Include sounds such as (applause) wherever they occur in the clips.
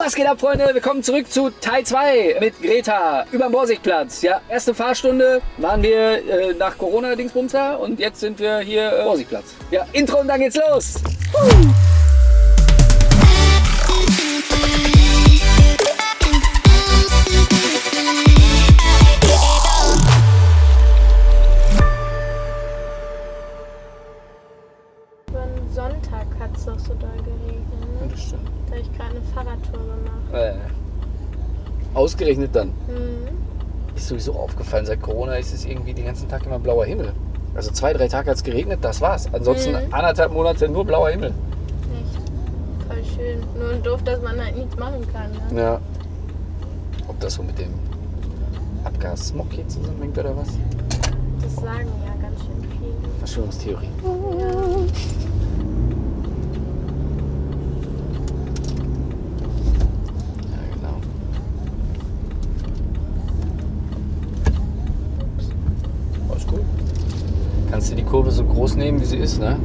Was geht ab, Freunde? Willkommen zurück zu Teil 2 mit Greta über Borsigplatz. Ja, erste Fahrstunde waren wir äh, nach Corona-Dingsbumster und jetzt sind wir hier äh, Borsigplatz. Ja, Intro und dann geht's los. Woo! Ausgerechnet dann. Mhm. Ist sowieso aufgefallen, seit Corona ist es irgendwie den ganzen Tag immer blauer Himmel. Also zwei, drei Tage hat es geregnet, das war's. Ansonsten Mhm. anderthalb Monate nur blauer Himmel. Echt. Voll schön. Nur doof, dass man halt nichts machen kann. Ne? Ja. Ob das so mit dem Abgas-Smog hier zusammenhängt oder was? Das sagen ja ganz schön viele. Verschwörungstheorie. Ja, genau. Alles gut. Kannst du die Kurve so groß nehmen, wie sie ist, ne?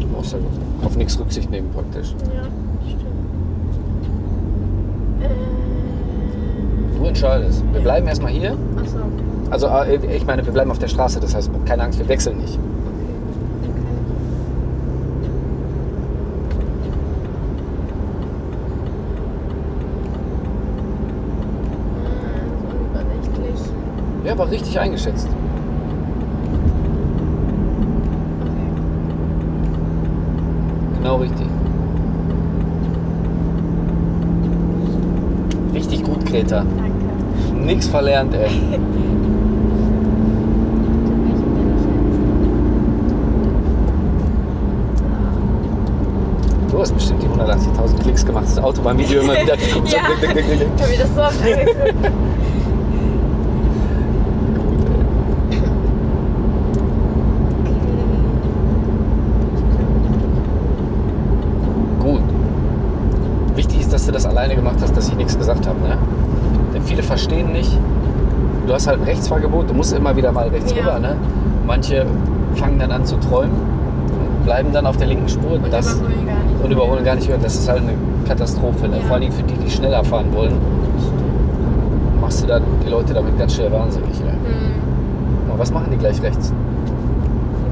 Du brauchst ja auf nichts Rücksicht nehmen praktisch. Ja, stimmt. Äh, Du entscheidest. Wir bleiben erstmal hier. achso. Also äh, ich meine, wir bleiben auf der Straße, das heißt, keine Angst, wir wechseln nicht. So unübersichtlich. Ja, war richtig eingeschätzt. Genau richtig. Richtig gut, Greta. Danke. Nix verlernt, ey. (laughs) Du hast bestimmt die 180.000 Klicks gemacht. Das Autobahnvideo immer wieder. (laughs) Ja. Ich habe mir das so oft angeguckt. (laughs) Gut. Wichtig ist, dass du das alleine gemacht hast, dass ich nichts gesagt habe. Ne? Denn viele verstehen nicht. Du hast halt ein Rechtsfahrgebot, du musst immer wieder mal rechts Ja. rüber. Ne? Manche fangen dann an zu träumen, und bleiben dann auf der linken Spur. Und das, überholen gar nicht. und überholen gar nicht mehr. Das ist halt eine Katastrophe. Ne? Ja. Vor allem für die, die schneller fahren wollen, machst du dann die Leute damit ganz schnell wahnsinnig. Ne? Hm. Aber was machen die gleich rechts?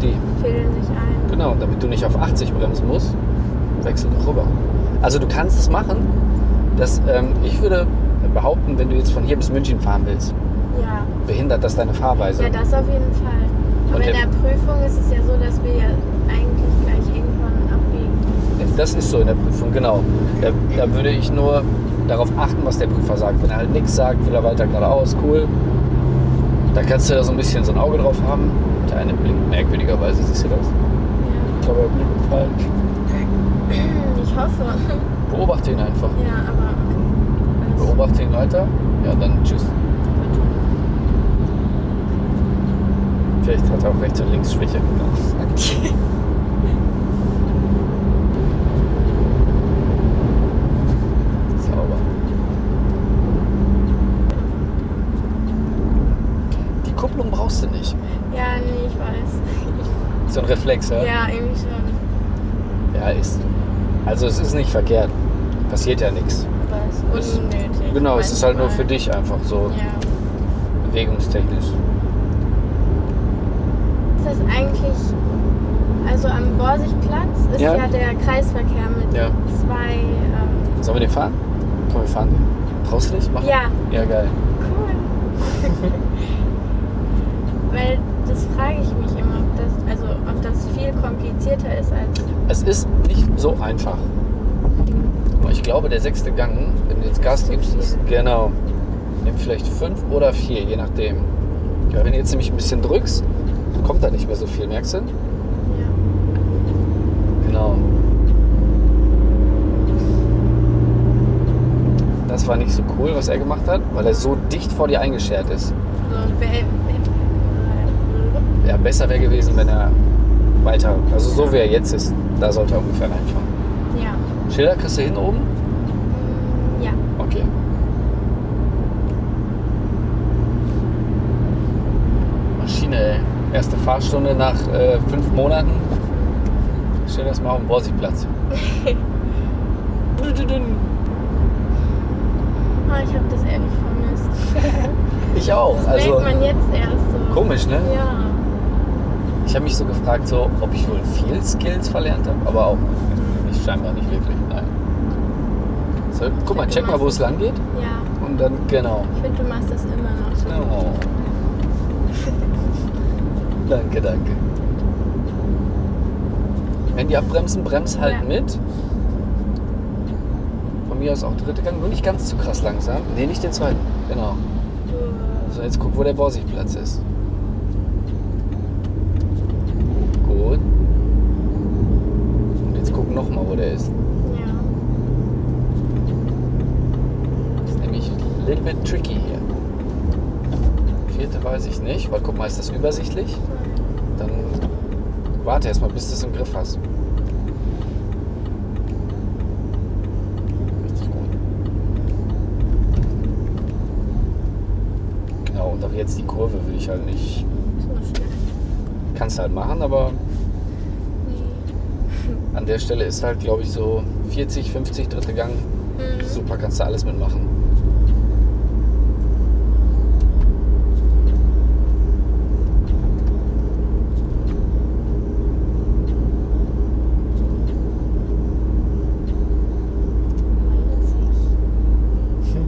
Die. Fädeln sich ein. Genau, damit du nicht auf 80 bremsen musst, wechsel doch rüber. Also du kannst es machen. Das, ähm, ich würde behaupten, wenn du jetzt von hier bis München fahren willst, Ja. Behindert das deine Fahrweise. Ja, das auf jeden Fall. Aber Und in der- Prüfung ist es ja so, dass wir ja eigentlich gleich irgendwann abbiegen. Das ist so in der Prüfung, genau. Da, da würde ich nur darauf achten, was der Prüfer sagt. Wenn er halt nichts sagt, will er weiter geradeaus, cool. Da kannst du da so ein bisschen so ein Auge drauf haben. Der eine blinkt merkwürdigerweise, siehst du das? Ich glaube, er blinkt falsch. Ja. Ich hoffe. Beobachte ihn einfach. Ja, aber okay. Beobachte ihn weiter. Ja, dann tschüss. Vielleicht hat er auch rechts und links Schwäche. (laughs) Sauber. Die Kupplung brauchst du nicht. Ja, nee, ich weiß. (laughs) So ein Reflex, ja? Ja, irgendwie schon. Ja, ist. Also es ist nicht verkehrt. Passiert ja nichts. Aber es ist unnötig. Genau, es ist halt nur für dich einfach so Ja. bewegungstechnisch. Ist eigentlich, also am Borsigplatz ist Ja. ja, der Kreisverkehr mit Ja. zwei, ähm, Sollen wir den fahren? Komm, wir fahren den. Traust du dich? Mach. ja, Ja, geil. cool. (laughs) Weil das frage ich mich immer, ob das, also ob das viel komplizierter ist als, Es ist nicht so einfach. Aber ich glaube, der sechste Gang, wenn du jetzt Gas gibst, ist genau. Nimm vielleicht fünf oder vier, je nachdem. Ja, wenn du jetzt nämlich ein bisschen drückst, kommt da nicht mehr so viel, merkst du? ja. Genau. Das war nicht so cool, was er gemacht hat, weil er so dicht vor dir eingeschert ist. Ja, besser wäre gewesen, wenn er weiter, also so wie er jetzt ist, da sollte er ungefähr reinfahren. ja. Schilder kriegst du hin oben? Ja. Okay. Maschine, ey. Erste Fahrstunde nach äh, fünf Monaten. Schön erstmal auf dem Borsigplatz. (laughs) Ah, ich habe das ehrlich vermisst. (laughs) Ich auch. Das Also merkt man jetzt erst so. komisch, ne? Ja. Ich habe mich so gefragt, so, ob ich wohl viel Skills verlernt habe, aber auch nicht scheinbar nicht wirklich. Nein. So, guck mal, check mal, wo es lang geht. Ja. Und dann, genau. Ich finde, du machst das immer noch so. Oh. Danke, danke. Wenn die abbremsen, brems halt Ja. mit. Von mir aus auch dritte Gang, nur nicht ganz zu krass langsam. Nee, nicht den zweiten. Genau. So, jetzt guck, wo der Borsigplatz ist. Gut. Und jetzt guck noch mal, wo der ist. Ja. Das ist nämlich a little bit tricky hier. Vierte weiß ich nicht, weil guck mal, ist das übersichtlich? Dann warte erst mal, bis du es im Griff hast. Richtig gut. Genau, und auch jetzt die Kurve will ich halt nicht. So schnell. Kannst halt machen, aber an der Stelle ist halt, glaube ich, so 40, 50 dritte Gang. Mhm. Super, kannst du alles mitmachen. Weiß ich. Okay.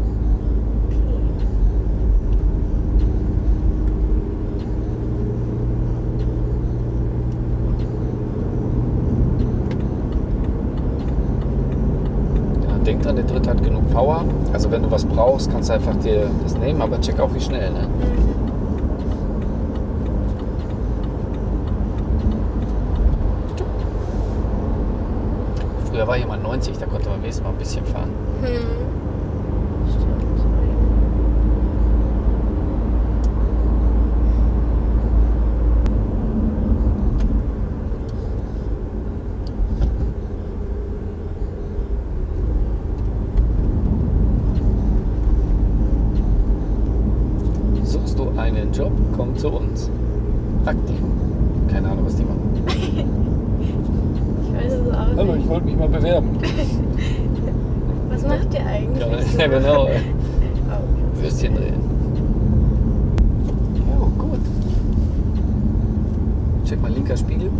Ja, denk dran, der dritte hat genug Power. Also wenn du was brauchst, kannst du einfach dir das nehmen, aber check auch wie schnell. Ne? Früher war hier mal 90, da konnte man wenigstens mal ein bisschen fahren. Hm. Stimmt. Suchst du einen Job, komm zu uns. Aktiv. Keine Ahnung, was die machen. Ich weiß es auch Hallo, nicht. ich wollte mich mal bewerben. Was macht ihr eigentlich? so? Ja, genau. Oh, Würstchen drehen. Ja, gut. Check mal linker Spiegel.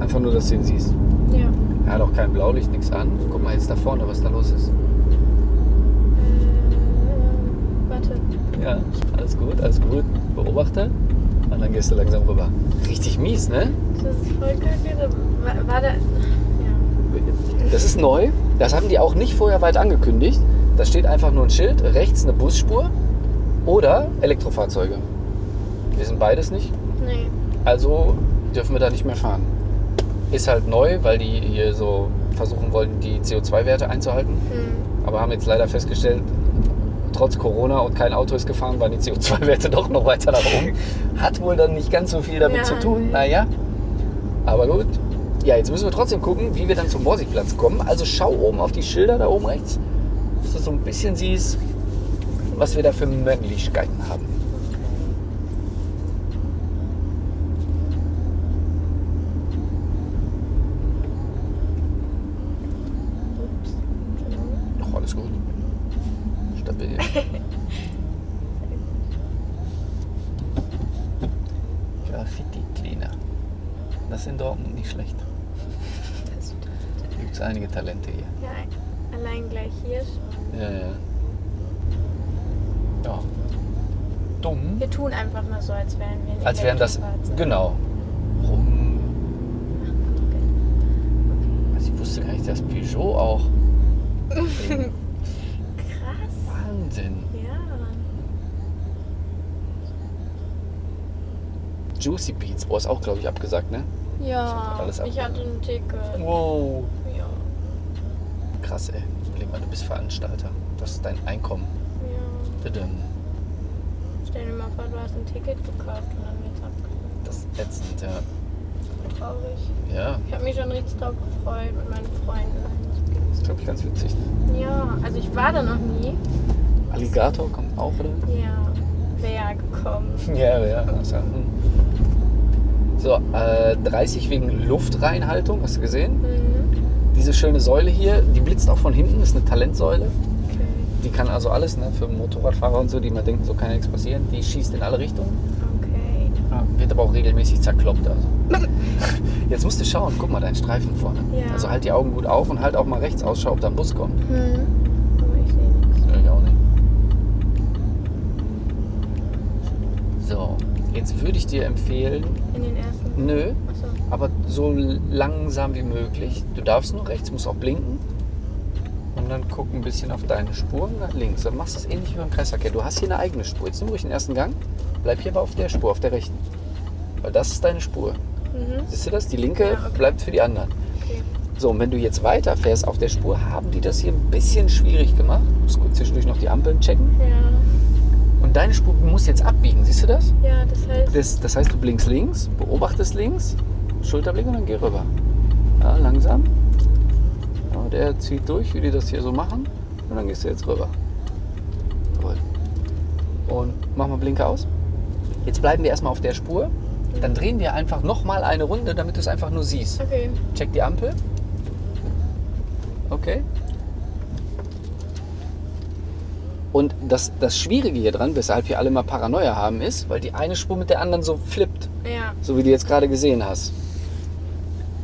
Einfach nur, dass du ihn siehst. Ja. Er hat auch kein Blaulicht, nichts an. Guck mal jetzt da vorne, was da los ist. Äh, warte. Ja, alles gut, alles gut. Beobachte. Und dann gehst du langsam rüber. Mies, ne? Das ist voll kacke. War, war da. Ja. Das ist neu. Das haben die auch nicht vorher weit angekündigt. Da steht einfach nur ein Schild, rechts eine Busspur oder Elektrofahrzeuge. Wir sind beides nicht. Nee. Also dürfen wir da nicht mehr fahren. Ist halt neu, weil die hier so versuchen wollten, die CO2-Werte einzuhalten. Hm. Aber haben jetzt leider festgestellt, trotz Corona und kein Auto ist gefahren, waren die CO2-Werte (laughs) doch noch weiter nach oben. Hat wohl dann nicht ganz so viel damit Ja, zu tun. Naja, aber gut. Ja, jetzt müssen wir trotzdem gucken, wie wir dann zum Borsigplatz kommen. Also schau oben auf die Schilder da oben rechts, dass du so ein bisschen siehst, was wir da für Möglichkeiten haben. Ups. Ach, alles gut. Stabil. (laughs) Graffiti Cleaner. Das ist in Dortmund nicht schlecht. Da gibt es einige Talente hier. ja, allein gleich hier schon. Ja, ja. Ja. Dumm. Wir tun einfach mal so, als wären wir ein Als wären das. Genau. Rum. Also ich wusste gar nicht, dass Peugeot auch. (laughs) Krass. Wahnsinn. Ja. Juicy Beats. Oh, ist auch, glaube ich, abgesagt, ne? Ja, Alles ich hatte ein Ticket. Wow. Ja. Krass, ey. Überleg mal, du bist Veranstalter. Das ist dein Einkommen. ja. Tadam. Stell dir mal vor, du hast ein Ticket gekauft und dann wird's abgeholt. Das ist ätzend, ja. Traurig. Ja, Ich habe mich schon richtig drauf gefreut mit meinen Freunden. das ist, glaube ich, ganz witzig. Ne? Ja, also ich war da noch nie. Alligator kommt auch, oder? Ja, wäre gekommen. Ja, ja. Also, hm. So, äh, 30 wegen Luftreinhaltung, hast du gesehen? Mhm. Diese schöne Säule hier, die blitzt auch von hinten, ist eine Talentsäule. die kann also alles, ne? Für Motorradfahrer und so, die immer denken, so kann ja nichts passieren. Die schießt in alle Richtungen. Okay. Wird aber auch regelmäßig zerkloppt. Also. (laughs) Jetzt musst du schauen, guck mal, dein Streifen vorne. Ja. Also halt die Augen gut auf und halt auch mal rechts Ausschau, ob da ein Bus kommt. Hm. Ja, nicht. So, jetzt würde ich dir empfehlen, In den ersten. nö, Achso. aber so langsam wie möglich. Du darfst nur rechts, musst auch blinken. Und dann guck ein bisschen auf deine Spur nach links. Dann machst du es ähnlich wie beim Kreisverkehr. Du hast hier eine eigene Spur. Jetzt nimm ruhig den ersten Gang. Bleib hier aber auf der Spur, auf der rechten. Weil das ist deine Spur. Mhm. Siehst du das? Die linke Ja, okay. bleibt für die anderen. Okay. So, und wenn du jetzt weiterfährst auf der Spur, haben die das hier ein bisschen schwierig gemacht. Du musst gut zwischendurch noch die Ampeln checken. Ja. Und deine Spur muss jetzt abbiegen. Siehst du das? Ja, das heißt. Das, das heißt, du blinkst links, beobachtest links, Schulterblick und dann geh rüber. Ja, langsam. Ja, der zieht durch, wie die das hier so machen. Und dann gehst du jetzt rüber. Gut. Und mach mal Blinker aus. Jetzt bleiben wir erstmal auf der Spur. Dann drehen wir einfach nochmal eine Runde, damit du es einfach nur siehst. Okay. Check die Ampel. Okay. Und das, das Schwierige hier dran, weshalb hier alle mal Paranoia haben, ist, weil die eine Spur mit der anderen so flippt. Ja. So wie du jetzt gerade gesehen hast.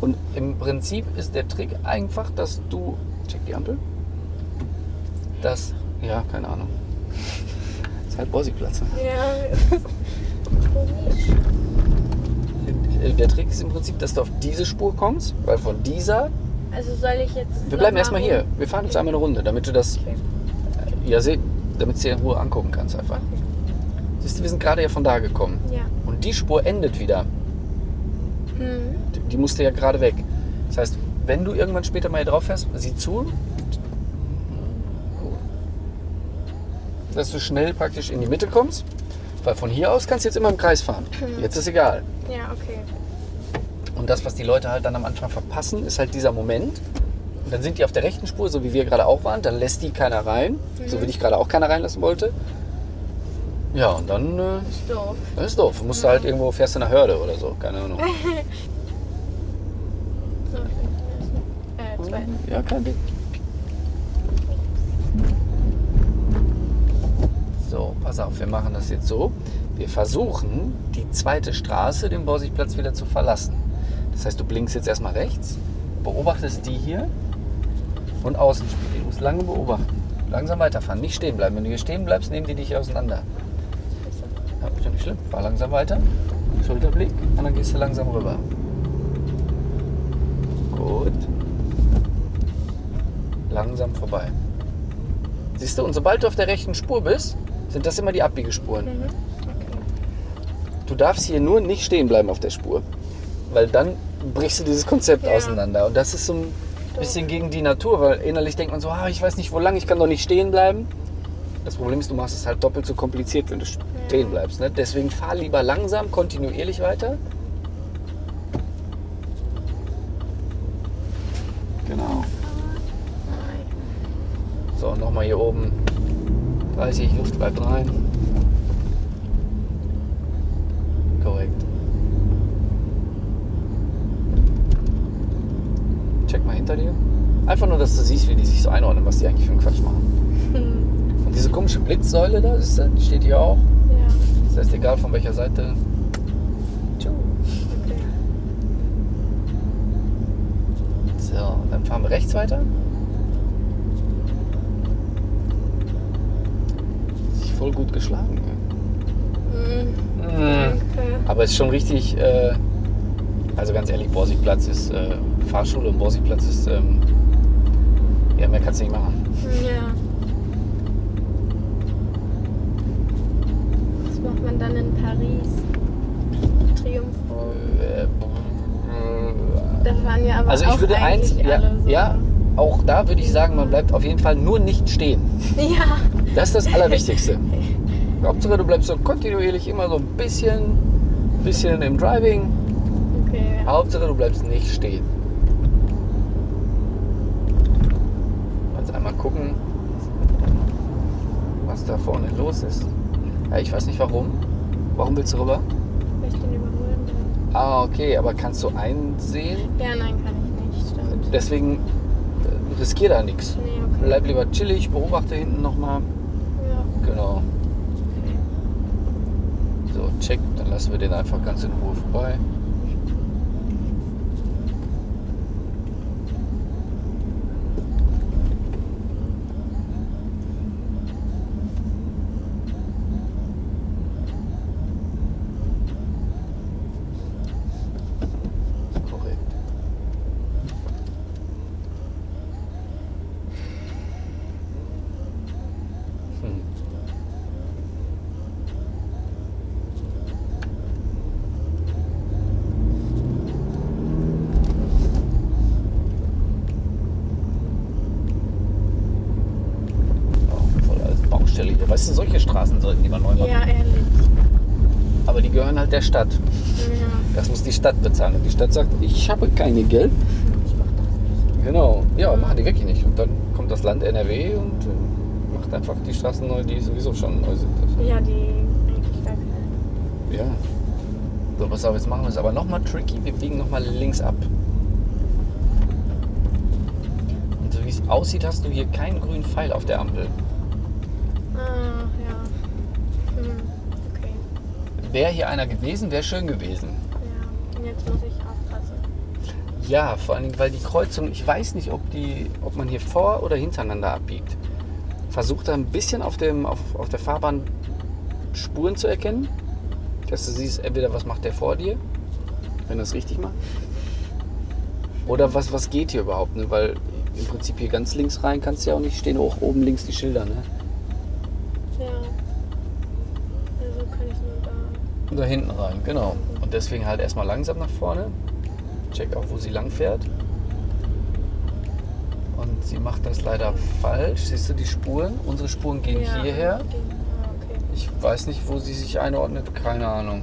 Und im Prinzip ist der Trick einfach, dass du. Check die Ampel. Das. Ja, keine Ahnung. (laughs) ist halt Borsigplatz. ne? Ja. komisch. Äh, Der Trick ist im Prinzip, dass du auf diese Spur kommst, weil von dieser. Also soll ich jetzt. Wir bleiben erstmal mal hier. Wir fahren jetzt einmal eine Runde, damit du das. Okay. Ja, seh, damit du dir in Ruhe angucken kannst einfach. Siehst du, wir sind gerade ja von da gekommen. Ja. Und die Spur endet wieder. Hm. Die- Die musste ja gerade weg. Das heißt, wenn du irgendwann später mal hier drauf fährst, sieh zu. Dass du schnell praktisch in die Mitte kommst. Weil von hier aus kannst du jetzt immer im Kreis fahren. Jetzt ist egal. Ja, okay. Und das, was die Leute halt dann am Anfang verpassen, ist halt dieser Moment. Dann sind die auf der rechten Spur, so wie wir gerade auch waren. Dann lässt die keiner rein. So wie dich gerade auch keiner reinlassen wollte. Ja, und dann äh, Ist doof. das ist doof. Du musst halt irgendwo, fährst du in einer Hörde oder so. Keine Ahnung. (laughs) So, ich bin. Äh, zweiten. Ja, kein Ding. So, pass auf, wir machen das jetzt so. Wir versuchen, die zweite Straße, den Borsigplatz, wieder zu verlassen. Das heißt, du blinkst jetzt erstmal rechts, beobachtest die hier und Außenspiegel. Du musst lange beobachten. Langsam weiterfahren, nicht stehen bleiben. Wenn du hier stehen bleibst, nehmen die dich auseinander. Ja, ist ja nicht schlimm. Fahr langsam weiter. Schulterblick und dann gehst du langsam rüber. Gut. Langsam vorbei. Siehst du, und sobald du auf der rechten Spur bist, sind das immer die Abbiegespuren. Mhm. Okay. Du darfst hier nur nicht stehen bleiben auf der Spur. Weil dann brichst du dieses Konzept Ja. auseinander. Und das ist so ein bisschen gegen die Natur, weil innerlich denkt man so, ah, ich weiß nicht, wo lang, ich kann doch nicht stehen bleiben. Das Problem ist, du machst es halt doppelt so kompliziert, wenn du stehen bleibst. Ne? Deswegen fahr lieber langsam, kontinuierlich weiter. Genau. So, nochmal hier oben. 30, Luft bleibt rein. Korrekt. Check mal hinter dir. Einfach nur, dass du siehst, wie die sich so einordnen, was die eigentlich für einen Quatsch machen. Hm. Und diese komische Blitzsäule da, die steht hier auch. Ja. Das heißt, egal von welcher Seite. Tschu. Okay. So, dann fahren wir rechts weiter. Sich voll gut geschlagen. Hm. Ja. Danke. Aber es ist schon richtig, äh, also ganz ehrlich, Borsigplatz ist äh, Fahrschule und Borsigplatz ist, ähm, ja, mehr kannst du nicht machen. Ja. Was macht man dann in Paris? Triumphbogen. Äh, Da fahren ja aber also auch ich würde eins, ja, so. ja, auch da würde ich sagen, man bleibt auf jeden Fall nur nicht stehen. Ja. Das ist das Allerwichtigste. (laughs) Hauptsache, du bleibst so kontinuierlich immer so ein bisschen, bisschen im Driving. Okay. Hauptsache, du bleibst nicht stehen. Einmal gucken, was da vorne los ist. Ja, ich weiß nicht warum. Warum willst du rüber? Weil ich den überholen will. Ah, okay, aber kannst du einsehen? Ja, nein, kann ich nicht. Stimmt. Deswegen äh, riskier da nichts. Nee, okay. Bleib lieber chillig, beobachte hinten nochmal. Ja. Genau. So, check, dann lassen wir den einfach ganz in Ruhe vorbei. Korrekt. Hm. Oh, voll als Baustelle hier. Weißt du, solche Straßen sollten die mal neu machen. Ja, ehrlich. Aber die gehören halt der Stadt. Ja. Das muss die Stadt bezahlen. Und die Stadt sagt, ich habe keine Geld. Ich mach das nicht. Genau. Ja, machen die wirklich nicht. Und dann kommt das Land NRW und äh, macht einfach die Straßen neu, die sowieso schon neu sind. Also, Ja, die eigentlich gar keine. ja. So, pass auf, jetzt machen wir es aber nochmal tricky. Wir biegen nochmal links ab. Und so wie es aussieht, hast du hier keinen grünen Pfeil auf der Ampel. Ah, ja. Hm. Okay. Wäre hier einer gewesen, wäre schön gewesen. Ja. Und jetzt muss ich aufpassen. Ja, vor allen Dingen, weil die Kreuzung, ich weiß nicht, ob, die, ob man hier vor- oder hintereinander abbiegt. Versuch da ein bisschen auf, dem, auf, auf der Fahrbahn Spuren zu erkennen. Dass du siehst, entweder was macht der vor dir, wenn er es richtig macht. Oder was, was geht hier überhaupt, ne? Weil im Prinzip hier ganz links rein kannst du ja auch nicht stehen, hoch oben links die Schilder, ne? Ja. Also kann ich nur da. Hinten rein, genau. Und deswegen halt erstmal langsam nach vorne. Check auch, wo sie lang fährt. Und sie macht das leider falsch. Siehst du die Spuren? Unsere Spuren gehen ja. hierher. Okay. Ah, okay. Ich weiß nicht, wo sie sich einordnet. Keine Ahnung.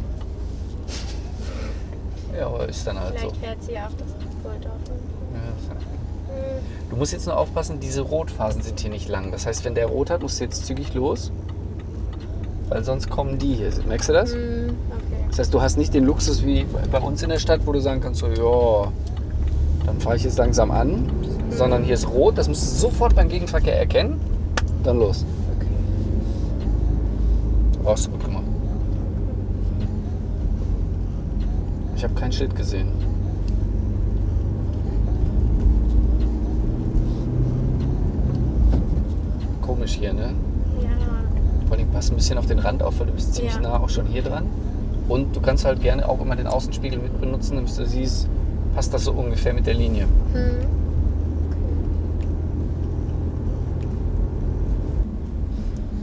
Ja, aber ist dann halt so. Vielleicht fährt sie ja auf das. Ja, halt- Hm. Du musst jetzt nur aufpassen, diese Rotphasen sind hier nicht lang. Das heißt, wenn der rot hat, musst du jetzt zügig los. Weil sonst kommen die hier. Merkst du das? Hm. Okay. Das heißt, du hast nicht den Luxus wie bei uns in der Stadt, wo du sagen kannst, so, ja, dann fahre ich jetzt langsam an, sondern hier ist rot, das musst du sofort beim Gegenverkehr erkennen, dann los. Okay. Oh, hast du gut gemacht. Ich habe kein Schild gesehen. Komisch hier, ne? Vor allem passt ein bisschen auf den Rand auf, weil du bist ziemlich Ja. nah auch schon hier dran. Und du kannst halt gerne auch immer den Außenspiegel mit benutzen, damit du siehst, passt das so ungefähr mit der Linie. Hm.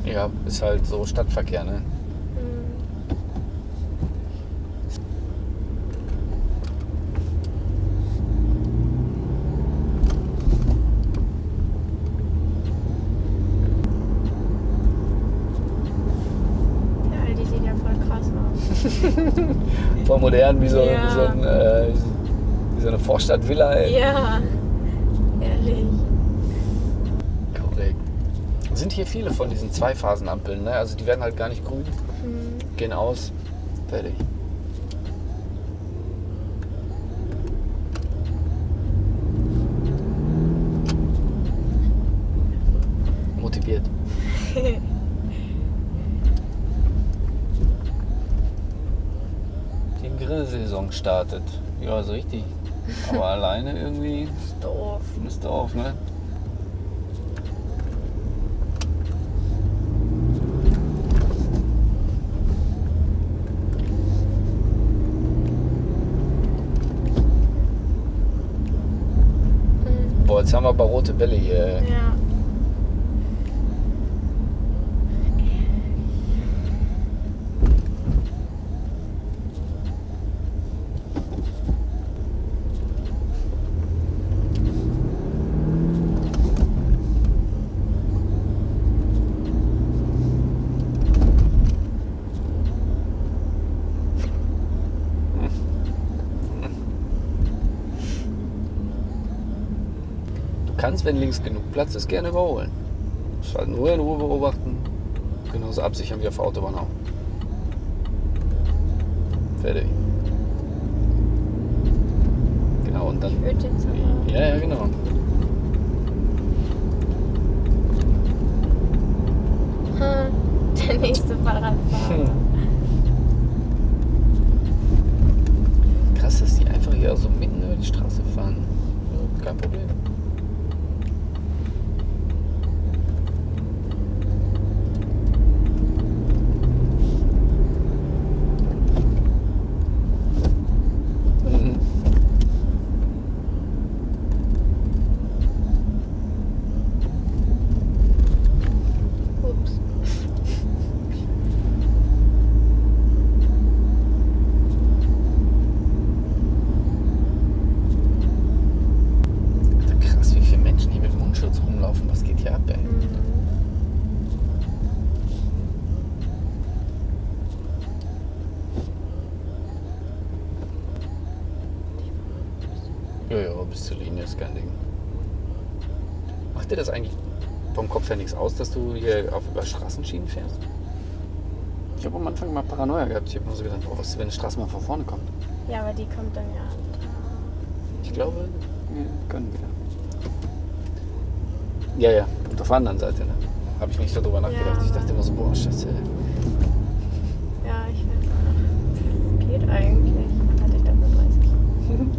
Ja, ist halt so Stadtverkehr, ne? Hm. Ja, Aldi sieht ja voll krass aus. (laughs) Voll modern, wie so, Ja. wie so, ein, äh, wie so eine Vorstadtvilla, ey. Ja. Ehrlich. Korrekt. Sind hier viele von diesen Zweiphasenampeln, ne? Also die werden halt gar nicht grün, Hm. gehen aus, fertig. Motiviert. Die Grillsaison startet. Ja, so richtig. Aber (laughs) alleine irgendwie Doof. ist doof, ne? Hm. Boah, jetzt haben wir aber rote Bälle hier. Ja. wenn links genug Platz ist, gerne überholen. Schalten nur in Ruhe beobachten. Genauso absichern wie auf der Autobahn auch. Fertig. Genau, und dann. ja, ja, genau. Der nächste Fahrradfahrer. Krass, dass die einfach hier so mitten über die Straße fahren. Kein Problem. Aus, dass du hier auf über Straßenschienen fährst? Ich habe am Anfang mal Paranoia gehabt. Ich habe nur so gedacht, oh, was ist, wenn eine Straßenbahn von vorne kommt? Ja, aber die kommt dann ja. Ich glaube, wir können wieder. Ja, ja, und auf der anderen Seite, ne? Habe ich nicht so drüber nachgedacht. Ja, ich dachte immer so, boah, scheiße. Ja, ich weiß auch nicht. Geht eigentlich. Hatte ich dafür 30. Kein Ding.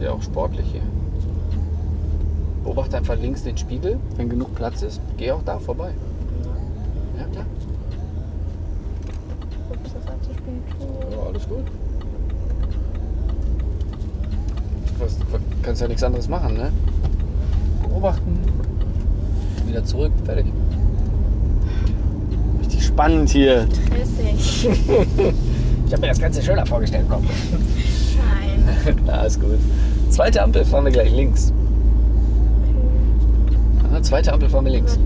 Ja, ist ja auch sportlich hier. Beobachte einfach links den Spiegel. Wenn genug Platz ist, geh auch da vorbei. Ja. Klar. Ups, das hat zu spät. Ja, alles gut. Was, kannst ja nichts anderes machen, ne? Beobachten. Wieder zurück, fertig. Richtig spannend hier. Stressig. (laughs) Ich habe mir das Ganze schöner vorgestellt, komm. Nein. (laughs) Na, ist gut. Zweite Ampel fahren wir gleich links. Aha, zweite Ampel fahren wir links. Ja.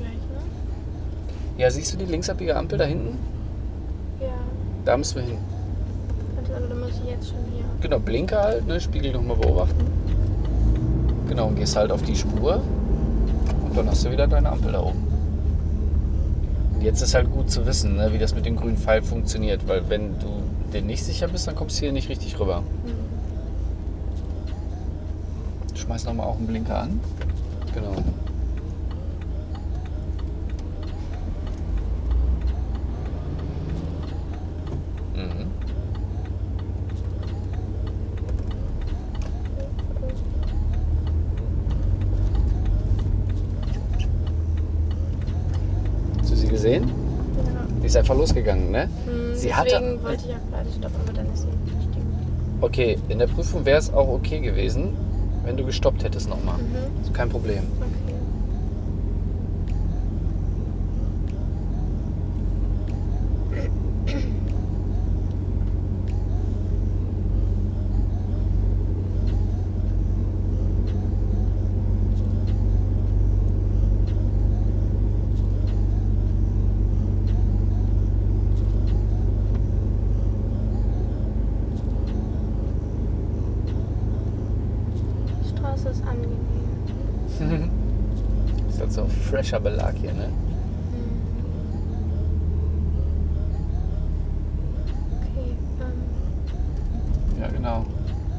Ne? Ja, siehst du die linksabbiege Ampel da hinten? Da müssen wir hin. Also, dann muss ich jetzt schon hier. Genau, Blinker halt, ne? Spiegel nochmal beobachten. Genau, und gehst halt auf die Spur. Und dann hast du wieder deine Ampel da oben. Und jetzt ist halt gut zu wissen, ne, wie das mit dem grünen Pfeil funktioniert. Weil wenn du dir nicht sicher bist, dann kommst du hier nicht richtig rüber. Hm. Schmeiß nochmal auch einen Blinker an. Genau. Mhm. Hast du sie gesehen? Ja. Die ist einfach losgegangen, ne? Hm, Sie deswegen hatte- wollte ich auch gerade stoppen, aber dann ist sie nicht stehen. Okay, in der Prüfung wäre es auch okay gewesen, wenn du gestoppt hättest nochmal. Mhm. Kein Problem. Okay. Die Straße ist angenehm. ist halt so fresher Belag hier, ne? Okay. Ähm. Ja, genau.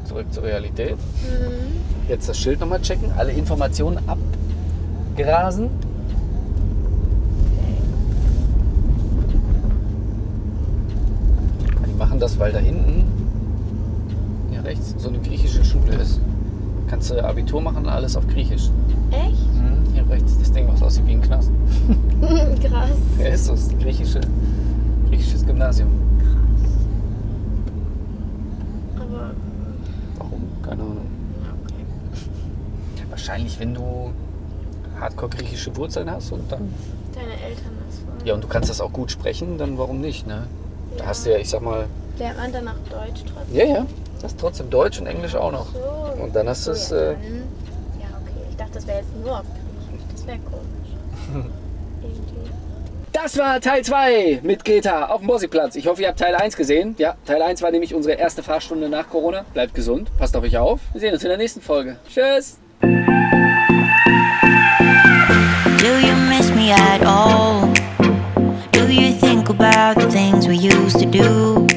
Zurück zur Realität. Hm. Jetzt das Schild nochmal checken, alle Informationen abgrasen. Die machen das, weil da hinten, hier rechts, so eine griechische Schule ist. Kannst du Abitur machen, alles auf Griechisch. Echt? Rechts, das Ding, was aussieht wie ein Knast. (laughs) Krass. Ja, ist das, griechische, griechisches Gymnasium. Krass. Aber. Warum? Keine Ahnung. Okay. Wahrscheinlich, wenn du hardcore griechische Wurzeln hast und dann. Deine Eltern das wollen. Ja, und du kannst das auch gut sprechen, dann warum nicht, ne? Da Ja. hast du ja, ich sag mal, Lernt man danach Deutsch trotzdem? ja, ja, das ist trotzdem Deutsch und Englisch auch noch. So. Und dann hast du es, ja, äh, Ja, okay. Ich dachte, das wäre jetzt nur auf. Das wäre komisch. (laughs) Irgendwie. Das war Teil 2 mit Greta auf dem Bossigplatz. Ich hoffe, ihr habt Teil 1 gesehen. Ja, Teil 1 war nämlich unsere erste Fahrstunde nach Corona. Bleibt gesund, passt auf euch auf. Wir sehen uns in der nächsten Folge. Tschüss! Do you miss me at all? Do you think about the things we used to do?